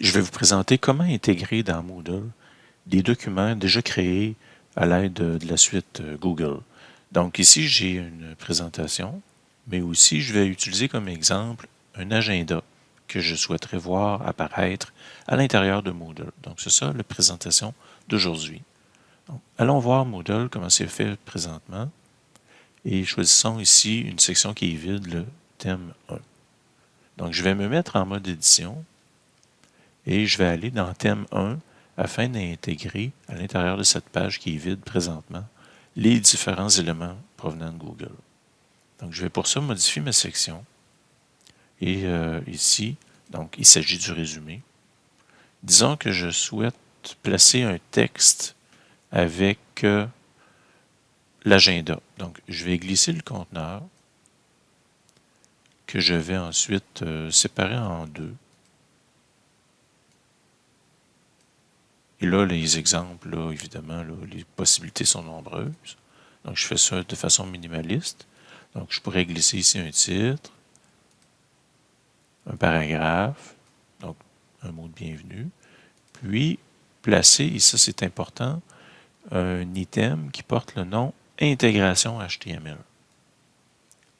je vais vous présenter comment intégrer dans Moodle des documents déjà créés à l'aide de, la suite euh, Google. Donc ici, j'ai une présentation, mais aussi je vais utiliser comme exemple un agenda que je souhaiterais voir apparaître à l'intérieur de Moodle. Donc c'est ça la présentation d'aujourd'hui. Allons voir Moodle, comment c'est fait présentement, et choisissons ici une section qui est vide, le thème 1. Donc je vais me mettre en mode édition, et je vais aller dans thème 1 afin d'intégrer à l'intérieur de cette page qui est vide présentement les différents éléments provenant de Google. Donc, je vais pour ça modifier ma section. Et euh, ici, donc, il s'agit du résumé. Disons que je souhaite placer un texte avec euh, l'agenda. Donc, je vais glisser le conteneur que je vais ensuite euh, séparer en deux. Et là, les exemples, évidemment, les possibilités sont nombreuses. Donc, je fais ça de façon minimaliste. Donc, je pourrais glisser ici un titre, un paragraphe, donc un mot de bienvenue, puis placer, et ça c'est important, un item qui porte le nom intégration HTML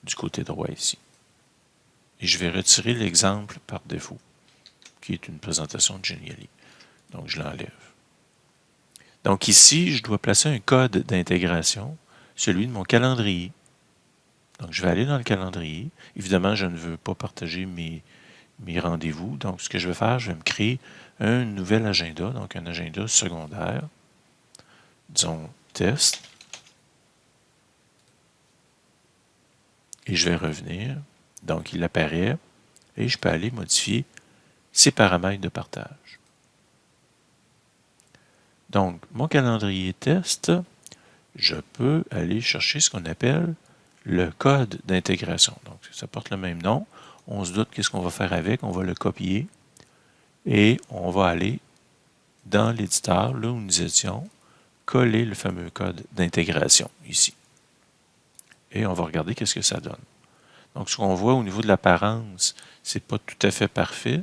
du côté droit ici. Et je vais retirer l'exemple par défaut, qui est une présentation de Geniali. Donc, je l'enlève. Donc ici, je dois placer un code d'intégration, celui de mon calendrier. Donc, je vais aller dans le calendrier. Évidemment, je ne veux pas partager mes, rendez-vous. Donc, ce que je vais faire, je vais me créer un nouvel agenda, donc un agenda secondaire. Disons test. Et je vais revenir. Donc, il apparaît. Et je peux aller modifier ses paramètres de partage. Donc, mon calendrier test, je peux aller chercher ce qu'on appelle le code d'intégration. Donc, ça porte le même nom. On se doute qu'est-ce qu'on va faire avec. On va le copier et on va aller dans l'éditeur, là où nous étions, coller le fameux code d'intégration ici. Et on va regarder qu'est-ce que ça donne. Donc, ce qu'on voit au niveau de l'apparence, c'est pas tout à fait parfait.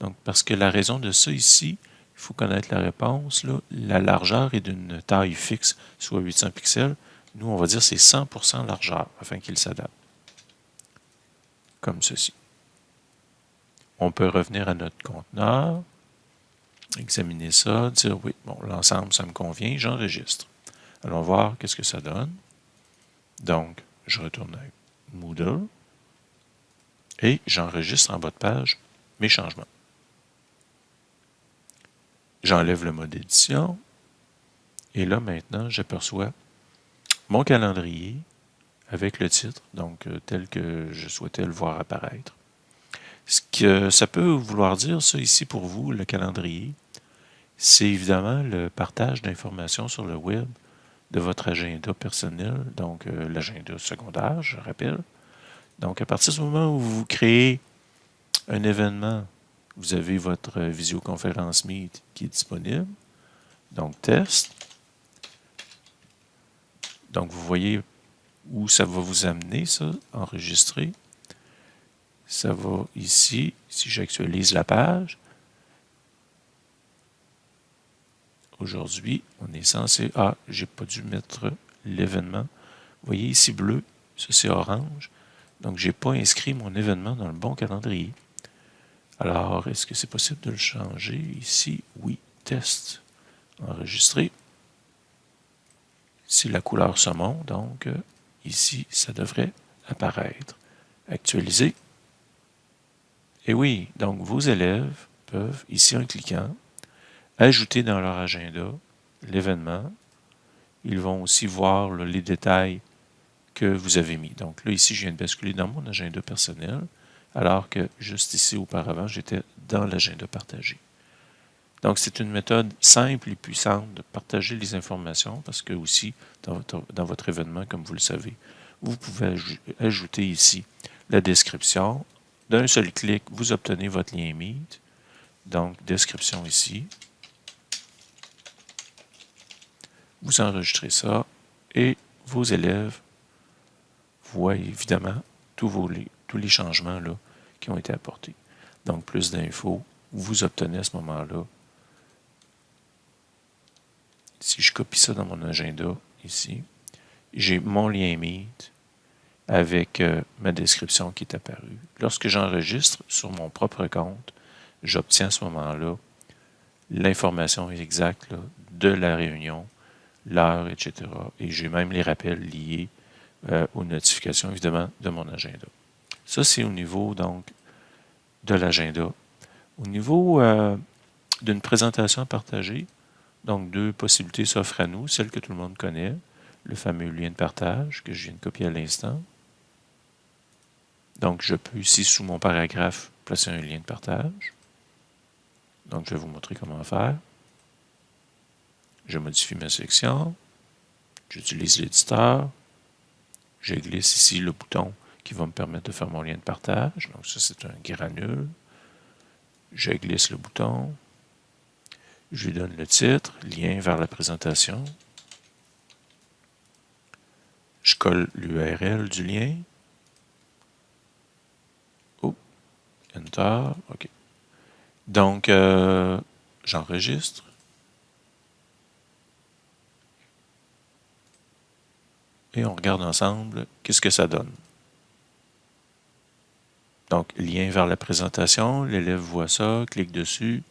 Donc, parce que la raison de ça ici, il faut connaître la réponse. La largeur est d'une taille fixe, soit 800 pixels. Nous, on va dire c'est 100% largeur afin qu'il s'adapte. Comme ceci. On peut revenir à notre conteneur, examiner ça, dire oui, bon, l'ensemble, ça me convient, j'enregistre. Allons voir qu'est-ce que ça donne. Donc, je retourne à Moodle et j'enregistre en bas de page mes changements. J'enlève le mode édition. Et là, maintenant, j'aperçois mon calendrier avec le titre, donc euh, tel que je souhaitais le voir apparaître. Ce que ça peut vouloir dire, ça ici pour vous, le calendrier, c'est évidemment le partage d'informations sur le web de votre agenda personnel, donc euh, l'agenda secondaire, je rappelle. Donc, à partir du moment où vous créez un événement vous avez votre visioconférence Meet qui est disponible. Donc, test. Donc, vous voyez où ça va vous amener, ça, enregistrer. Ça va ici, si j'actualise la page. Aujourd'hui, on est censé... Ah, j'ai pas dû mettre l'événement. Vous voyez ici bleu, ça c'est orange. Donc, j'ai pas inscrit mon événement dans le bon calendrier. Alors, est-ce que c'est possible de le changer ici? Oui, test, enregistrer. Ici, la couleur saumon, donc euh, ici, ça devrait apparaître. Actualiser. Et oui, donc vos élèves peuvent, ici en cliquant, ajouter dans leur agenda l'événement. Ils vont aussi voir les détails que vous avez mis. Donc là, ici, je viens de basculer dans mon agenda personnel alors que juste ici auparavant, j'étais dans l'agenda partagé. Donc, c'est une méthode simple et puissante de partager les informations parce que aussi, dans votre, événement, comme vous le savez, vous pouvez ajouter ici la description. D'un seul clic, vous obtenez votre lien Meet. Donc, description ici. Vous enregistrez ça et vos élèves voient évidemment tous, vos, tous les changements qui ont été apportés. Donc, plus d'infos vous obtenez à ce moment-là. Si je copie ça dans mon agenda, ici, j'ai mon lien Meet avec euh, ma description qui est apparue. Lorsque j'enregistre sur mon propre compte, j'obtiens à ce moment-là l'information exacte de la réunion, l'heure, etc. Et j'ai même les rappels liés euh, aux notifications, évidemment, de mon agenda. Ça, c'est au niveau, donc, de l'agenda. Au niveau euh, d'une présentation à partager, donc deux possibilités s'offrent à nous, celle que tout le monde connaît, le fameux lien de partage que je viens de copier à l'instant. Donc, je peux ici, sous mon paragraphe, placer un lien de partage. Donc, je vais vous montrer comment faire. Je modifie ma section. J'utilise l'éditeur. Je glisse ici le bouton qui va me permettre de faire mon lien de partage. Donc, ça, c'est un granule. Je glisse le bouton. Je lui donne le titre, lien vers la présentation. Je colle l'URL du lien. Oh, Enter, OK. Donc, euh, j'enregistre. Et on regarde ensemble qu'est-ce que ça donne. Donc, lien vers la présentation, l'élève voit ça, clique dessus,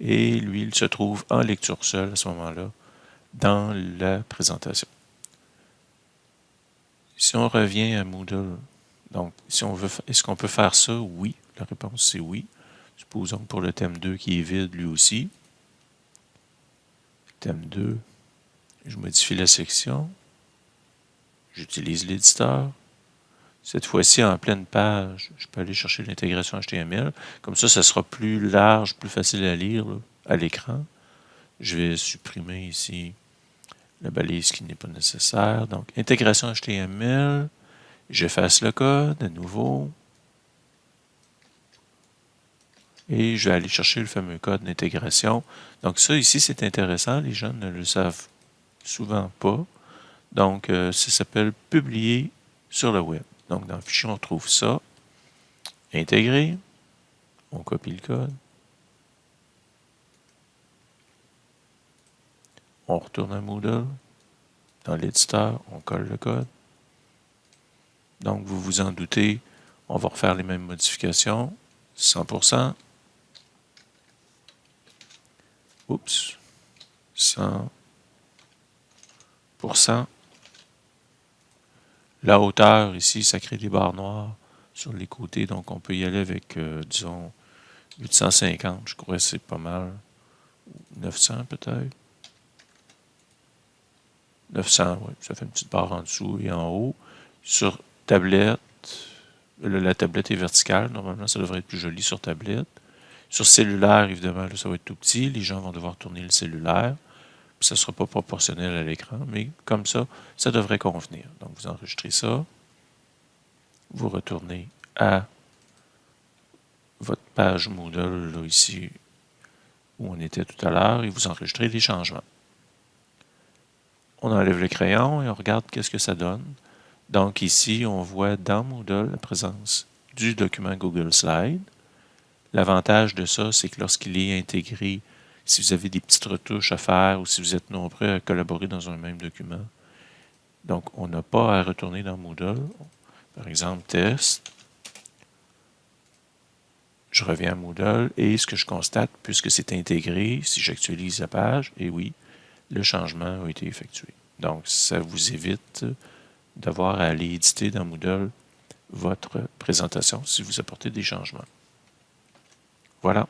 et lui, il se trouve en lecture seule à ce moment-là dans la présentation. Si on revient à Moodle, donc, si on veut, est-ce qu'on peut faire ça? Oui. La réponse, c'est oui. Supposons pour le thème 2 qui est vide lui aussi. Thème 2, je modifie la section. J'utilise l'éditeur. Cette fois-ci, en pleine page, je peux aller chercher l'intégration HTML. Comme ça, ça sera plus large, plus facile à lire à l'écran. Je vais supprimer ici la balise qui n'est pas nécessaire. Donc, intégration HTML. J'efface le code à nouveau. et je vais aller chercher le fameux code d'intégration. Donc ça ici, c'est intéressant, les jeunes ne le savent souvent pas. Donc euh, ça s'appelle « Publier sur le web ». Donc dans le fichier, on trouve ça, intégrer, on copie le code, on retourne à Moodle, dans l'éditeur, on colle le code. Donc vous vous en doutez, on va refaire les mêmes modifications, 100%, oups, 100%. La hauteur, ici, ça crée des barres noires sur les côtés, donc on peut y aller avec, euh, disons, 850, je crois que c'est pas mal. 900 peut-être. 900, oui, ça fait une petite barre en dessous et en haut. Sur tablette, la tablette est verticale, normalement ça devrait être plus joli sur tablette. Sur cellulaire, évidemment, ça va être tout petit. Les gens vont devoir tourner le cellulaire. Ça ne sera pas proportionnel à l'écran, mais comme ça, ça devrait convenir. Donc, vous enregistrez ça. Vous retournez à votre page Moodle, là, ici, où on était tout à l'heure, et vous enregistrez les changements. On enlève le crayon et on regarde qu'est-ce que ça donne. Donc ici, on voit dans Moodle la présence du document Google Slide. L'avantage de ça, c'est que lorsqu'il est intégré, si vous avez des petites retouches à faire ou si vous êtes nombreux à collaborer dans un même document, donc on n'a pas à retourner dans Moodle. Par exemple, test. Je reviens à Moodle et ce que je constate, puisque c'est intégré, si j'actualise la page, et oui, le changement a été effectué. Donc, ça vous évite d'avoir à aller éditer dans Moodle votre présentation si vous apportez des changements. Voilà.